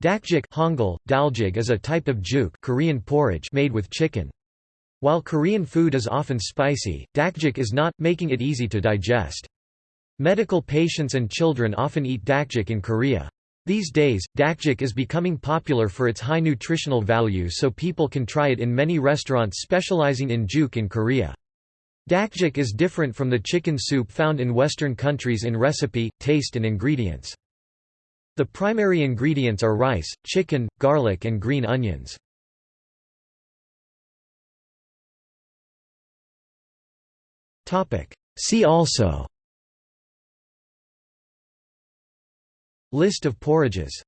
Dakjik Hangul, daljig is a type of juk Korean porridge made with chicken. While Korean food is often spicy, dakjik is not, making it easy to digest. Medical patients and children often eat dakjik in Korea. These days, dakjik is becoming popular for its high nutritional value so people can try it in many restaurants specializing in juk in Korea. Dakjik is different from the chicken soup found in Western countries in recipe, taste and ingredients. The primary ingredients are rice, chicken, garlic and green onions. See also. List of porridges